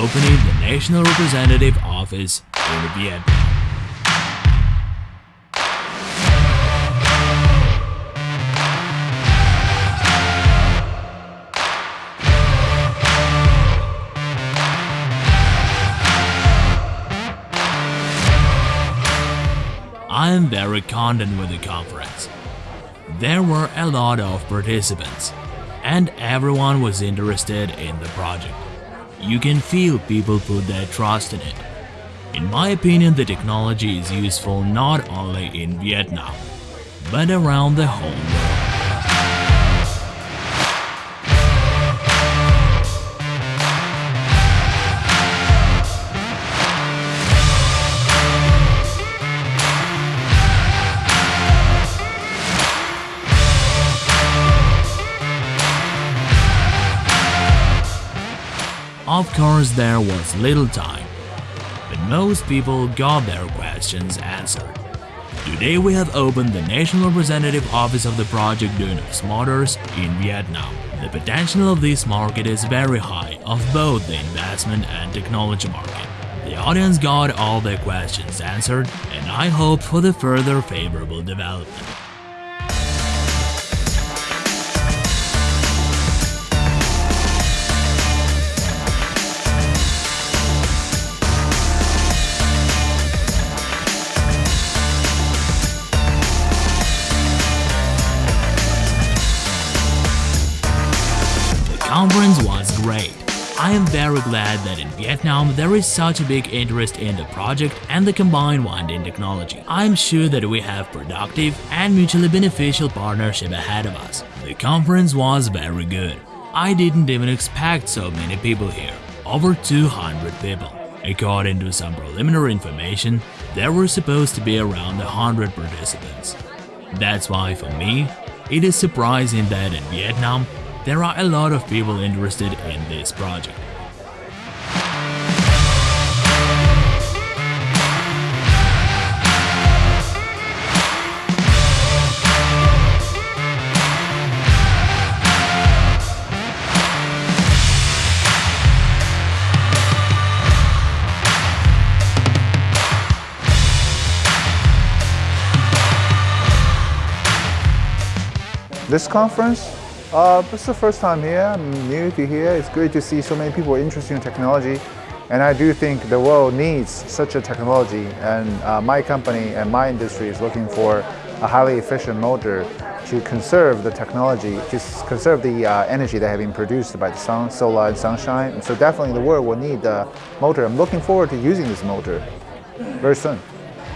opening the National Representative Office in Vietnam. I am very content with the conference. There were a lot of participants, and everyone was interested in the project. You can feel people put their trust in it. In my opinion, the technology is useful not only in Vietnam, but around the whole world. Of course, there was little time, but most people got their questions answered. Today we have opened the National Representative Office of the project Duyunov Motors in Vietnam. The potential of this market is very high of both the investment and technology market. The audience got all their questions answered and I hope for the further favorable development. Conference was great. I am very glad that in Vietnam there is such a big interest in the project and the combined winding technology. I am sure that we have productive and mutually beneficial partnership ahead of us. The conference was very good. I didn't even expect so many people here, over 200 people. According to some preliminary information, there were supposed to be around 100 participants. That's why for me, it is surprising that in Vietnam there are a lot of people interested in this project. This conference uh, it's the first time here. I'm new to here. It's great to see so many people interested in technology. And I do think the world needs such a technology. And uh, my company and my industry is looking for a highly efficient motor to conserve the technology, to conserve the uh, energy that has been produced by the sun, solar and sunshine. And so definitely the world will need the motor. I'm looking forward to using this motor very soon.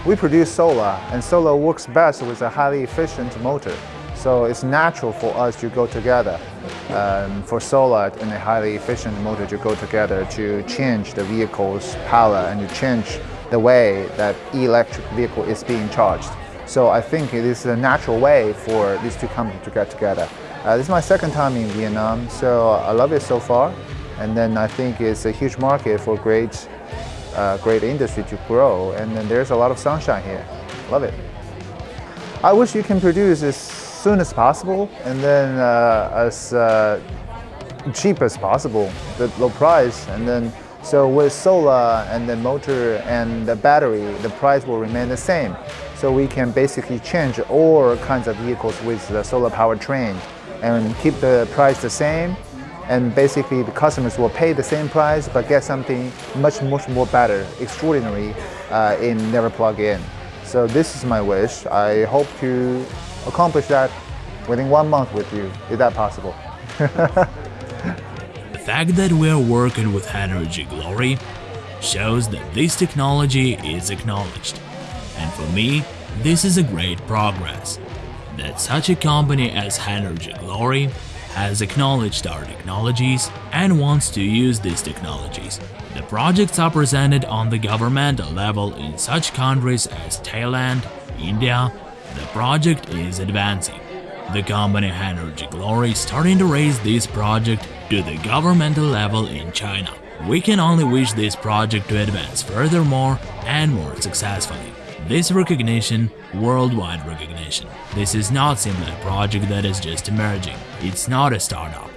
We produce solar, and solar works best with a highly efficient motor. So it's natural for us to go together, um, for solar and a highly efficient motor to go together to change the vehicle's power and to change the way that electric vehicle is being charged. So I think it is a natural way for these two companies to get together. Uh, this is my second time in Vietnam, so I love it so far. And then I think it's a huge market for great, uh, great industry to grow. And then there's a lot of sunshine here. Love it. I wish you can produce this soon as possible and then uh, as uh, cheap as possible, the low price. And then so with solar and the motor and the battery, the price will remain the same. So we can basically change all kinds of vehicles with the solar powertrain and keep the price the same. And basically the customers will pay the same price but get something much, much more better, extraordinary uh, in never plug-in. So this is my wish. I hope to accomplish that within one month with you. Is that possible? the fact that we're working with Hanergy Glory shows that this technology is acknowledged. And for me, this is a great progress. That such a company as Hanergy Glory has acknowledged our technologies and wants to use these technologies. The projects are presented on the governmental level in such countries as Thailand, India, the project is advancing. The company Hanergy Glory is starting to raise this project to the governmental level in China. We can only wish this project to advance furthermore and more successfully. This recognition, worldwide recognition. This is not simply a project that is just emerging. It's not a startup.